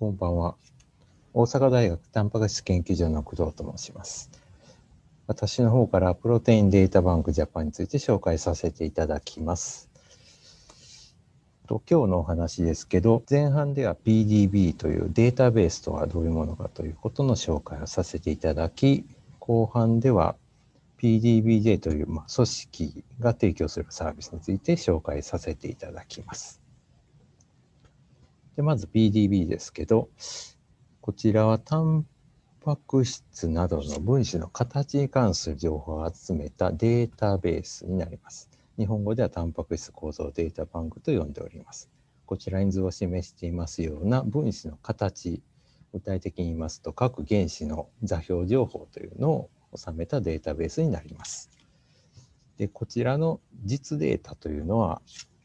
こんばんは。大阪大学タンパク質研究所の工藤と申します。私の方からプロテインデータバンクジャパンについて紹介させていただきます。と今日のお話ですけど、前半では PDB というデータベースとはどういうものかということの紹介をさせていただき、後半では PDBJ という、まあ、組織が提供するサービスについて紹介させていただきます。でまず PDB ですけど、こちらはタンパク質などの分子の形に関する情報を集めたデータベースになります。日本語ではタンパク質構造データバンクと呼んでおります。こちらに図を示していますような分子の形、具体的に言いますと各原子の座標情報というのを収めたデータベースになります。でこちらの実データというのは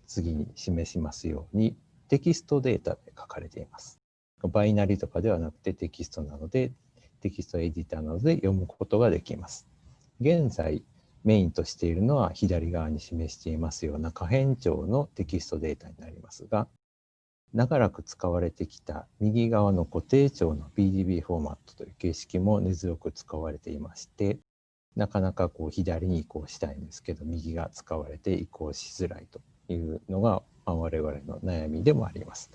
次に示しますようにテキストデータで書かれています。バイナリとかではなくてテキストなので、テキストエディターなどで読むことができます。現在、メインとしているのは左側に示していますような可変調のテキストデータになりますが、長らく使われてきた右側の固定調の PDB フォーマットという形式も根強く使われていまして、なかなかこう左に移行したいんですけど、右が使われて移行しづらいというのがあ我々の悩みでもあります。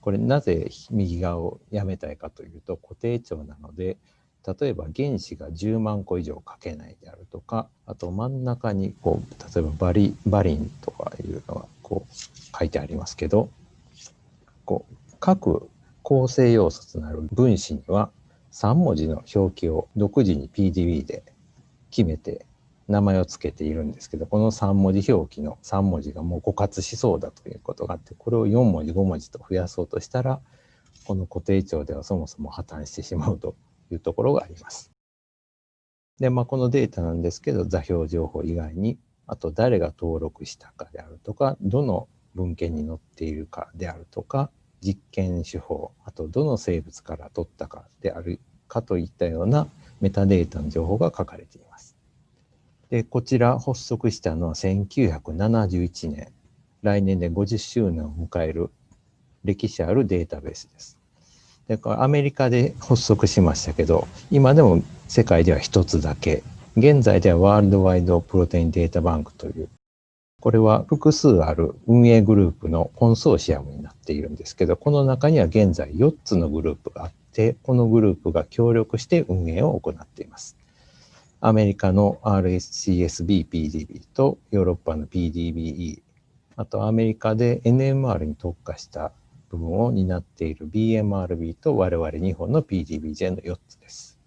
これなぜ右側をやめたいかというと固定値なので例えば原子が10万個以上書けないであるとかあと真ん中にこう例えばバリバリンとかいうのがこう書いてありますけどこう各構成要素となる分子には3文字の表記を独自に PDB で決めて名前を付けているんですけど、この3文字表記の3文字がもう枯渇しそうだということがあって、これを4文字、5文字と増やそうとしたら、この固定帳ではそもそも破綻してしまうというところがあります。で、まあ、このデータなんですけど、座標情報以外に、あと誰が登録したかであるとか、どの文献に載っているかであるとか、実験手法、あとどの生物から取ったかであるかといったようなメタデータの情報が書かれています。で、こちら発足したのは1971年。来年で50周年を迎える歴史あるデータベースです。でこれアメリカで発足しましたけど、今でも世界では一つだけ。現在ではワールドワイドプロテインデータバンクという、これは複数ある運営グループのコンソーシアムになっているんですけど、この中には現在4つのグループがあって、このグループが協力して運営を行っています。アメリカの RSCSB-PDB とヨーロッパの PDBE、あとアメリカで NMR に特化した部分を担っている BMRB と我々日本の PDBJ の4つです。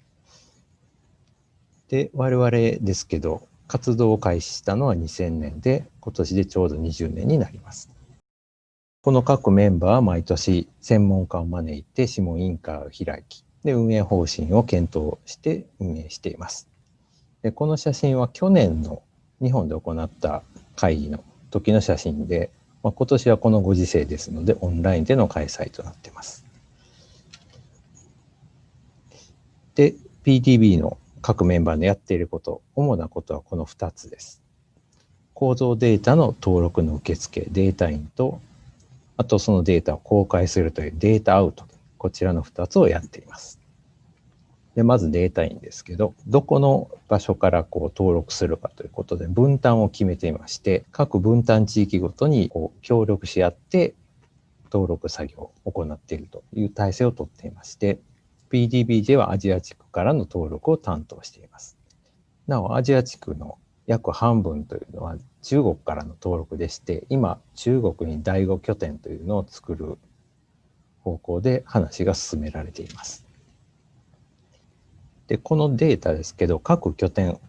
で、我々ですけど、活動を開始したのは2000年で、今年でちょうど20年になります。この各メンバーは毎年専門家を招いて諮問委員会を開き、で運営方針を検討して運営しています。でこの写真は去年の日本で行った会議の時の写真で、まあ、今年はこのご時世ですのでオンラインでの開催となっています。で、PTB の各メンバーのやっていること、主なことはこの2つです。構造データの登録の受付、データインと、あとそのデータを公開するというデータアウト、こちらの2つをやっています。で、まずデータインですけど、どこの場所からこう登録するかということで分担を決めていまして、各分担地域ごとにこう協力し合って登録作業を行っているという体制をとっていまして、PDBJ はアジア地区からの登録を担当しています。なお、アジア地区の約半分というのは中国からの登録でして、今、中国に第5拠点というのを作る方向で話が進められています。で、このデータですけど、各拠点、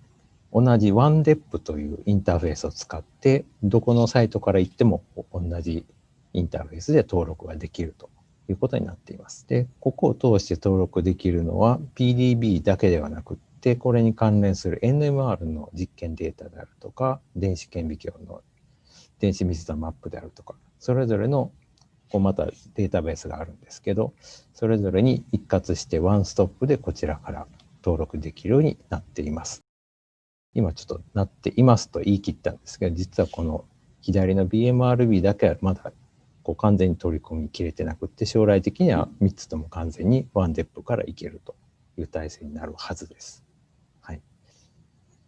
同じ OneDEP というインターフェースを使って、どこのサイトから行っても同じインターフェースで登録ができるということになっています。で、ここを通して登録できるのは PDB だけではなくって、これに関連する NMR の実験データであるとか、電子顕微鏡の電子密度マップであるとか、それぞれのこうまたデータベースがあるんですけど、それぞれに一括してワンストップでこちらから登録できるようになっています。今ちょっとなっていますと言い切ったんですけど、実はこの左の BMRB だけはまだこう完全に取り込みきれてなくって将来的には3つとも完全にワンデップからいけるという体制になるはずです。はい、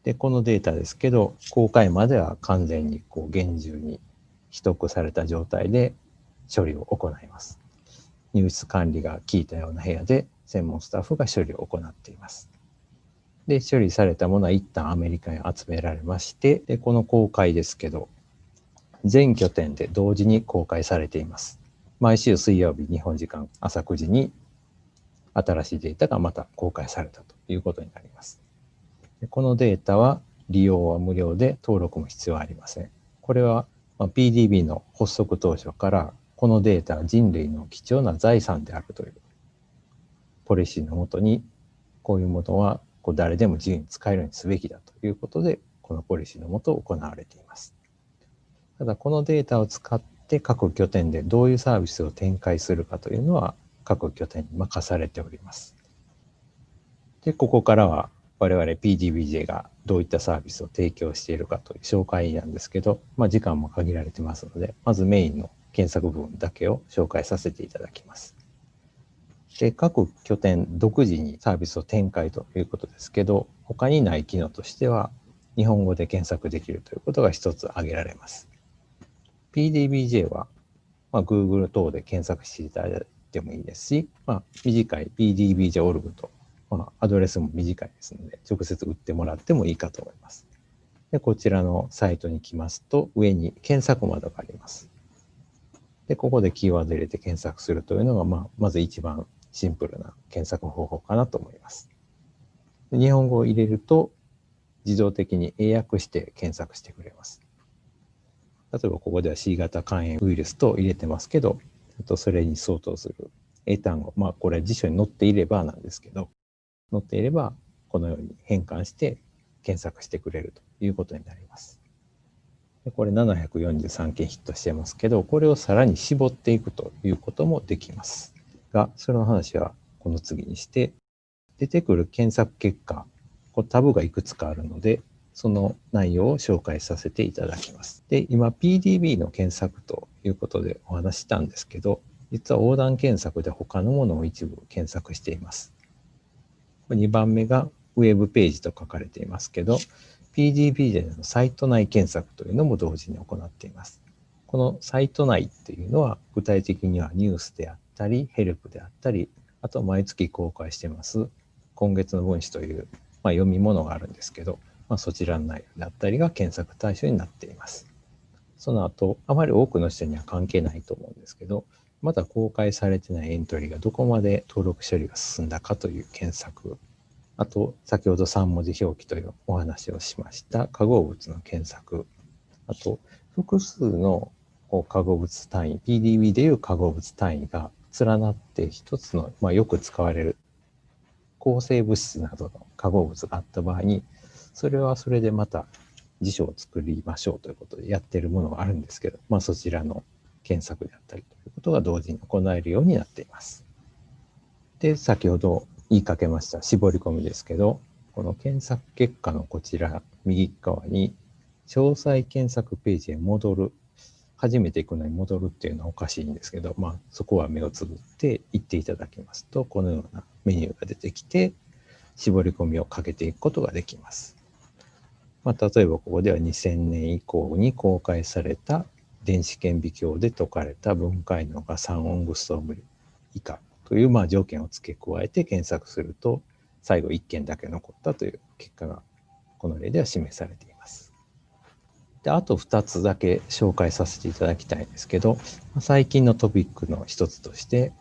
でこのデータですけど公開までは完全にこう厳重に取得された状態で処理を行います。入室管理が効いたような部屋で専門スタッフが処理を行っています。で、処理されたものは一旦アメリカに集められまして、で、この公開ですけど、全拠点で同時に公開されています。毎週水曜日、日本時間朝9時に新しいデータがまた公開されたということになります。でこのデータは利用は無料で登録も必要ありません。これは PDB の発足当初からこのデータは人類の貴重な財産であるというポリシーのもとにこういうものはこう誰でも自由に使えるようにすべきだということでこのポリシーのもと行われています。ただこのデータを使って各拠点でどういうサービスを展開するかというのは各拠点に任されております。で、ここからは我々 PDBJ がどういったサービスを提供しているかという紹介なんですけど、まあ、時間も限られてますので、まずメインの検索部分だけを紹介させていただきます。で、各拠点独自にサービスを展開ということですけど、他にない機能としては、日本語で検索できるということが一つ挙げられます。PDBJ は、まあ、Google 等で検索していただいてもいいですし、まあ、短い PDBJ.org と、まあ、アドレスも短いですので、直接打ってもらってもいいかと思います。でこちらのサイトに来ますと、上に検索窓があります。で、ここでキーワード入れて検索するというのが、まあ、まず一番シンプルな検索方法かなと思います。日本語を入れると、自動的に英訳して検索してくれます。例えばここでは C 型肝炎ウイルスと入れてますけど、あとそれに相当する英単語、まあこれは辞書に載っていればなんですけど、載っていればこのように変換して検索してくれるということになります。でこれ743件ヒットしてますけど、これをさらに絞っていくということもできます。が、その話はこの次にして、出てくる検索結果、こタブがいくつかあるので、その内容を紹介させていただきます。で、今 PDB の検索ということでお話したんですけど、実は横断検索で他のものを一部検索しています。2番目がウェブページと書かれていますけど、PDB でのサイト内検索というのも同時に行っています。このサイト内っていうのは具体的にはニュースであったり、ヘルプであったり、あと毎月公開してます。今月の分子という、まあ、読み物があるんですけど、まあ、そちらの内容だったりが検索対象になっています。その後、あまり多くの人には関係ないと思うんですけど、まだ公開されてないエントリーがどこまで登録処理が進んだかという検索、あと、先ほど3文字表記というお話をしました化合物の検索、あと、複数の化合物単位、PDB でいう化合物単位が連なって一つの、まあ、よく使われる抗生物質などの化合物があった場合に、それはそれでまた辞書を作りましょうということでやってるものがあるんですけど、まあ、そちらの検索であったりということが同時に行えるようになっています。で、先ほど言いかけました絞り込みですけど、この検索結果のこちら右側に詳細検索ページへ戻る初めて行くのに戻るっていうのはおかしいんですけど、まあ、そこは目をつぶって行っていただきますと、このようなメニューが出てきて、絞り込みをかけていくことができます。まあ、例えばここでは2000年以降に公開された電子顕微鏡で解かれた分解能が3オングストーム以下というまあ条件を付け加えて検索すると、最後1件だけ残ったという結果がこの例では示されています。で、あと2つだけ紹介させていただきたいんですけど、最近のトピックの一つとして、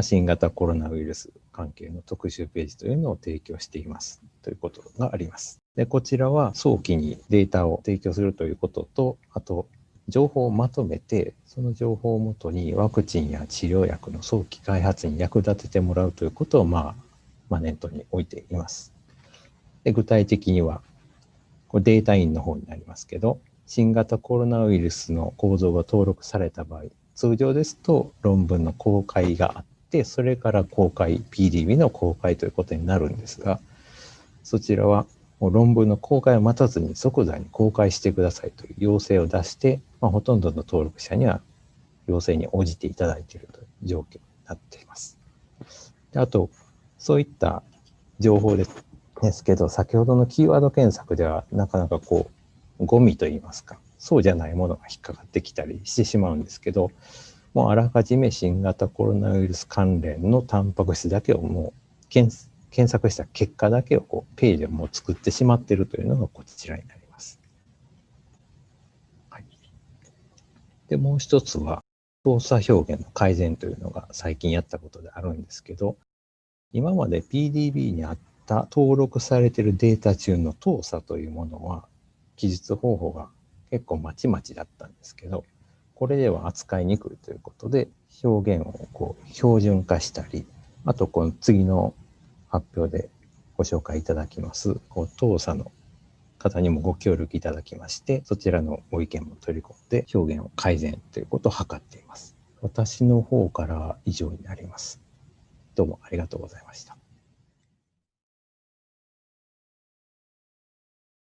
新型コロナウイルス関係の特集ページというのを提供していますということがあります。で、こちらは早期にデータを提供するということと、あと、情報をまとめて、その情報をもとにワクチンや治療薬の早期開発に役立ててもらうということを、まあ、まあ、念頭に置いています。で具体的には、これデータインの方になりますけど、新型コロナウイルスの構造が登録された場合、通常ですと論文の公開があって、それから公開、PDB の公開ということになるんですが、そちらはもう論文の公開を待たずに即座に公開してくださいという要請を出して、まあ、ほとんどの登録者には要請に応じていただいているという状況になっています。であと、そういった情報でですけど、先ほどのキーワード検索ではなかなかこう、ゴミといいますか、そうじゃないものが引っかかってきたりしてしまうんですけど、もうあらかじめ新型コロナウイルス関連のタンパク質だけをもう検索した結果だけをこうページをもう作ってしまっているというのがこちらになります。はい、で、もう一つは操作表現の改善というのが最近やったことであるんですけど、今まで PDB にあった登録されているデータ中の動作というものは記述方法が結構まちまちだったんですけど、これでは扱いにくいということで、表現をこう標準化したり、あとこの次の発表でご紹介いただきます、こう当社の方にもご協力いただきまして、そちらのご意見も取り込んで表現を改善ということを図っています。私の方から以上になります。どうもありがとうございました。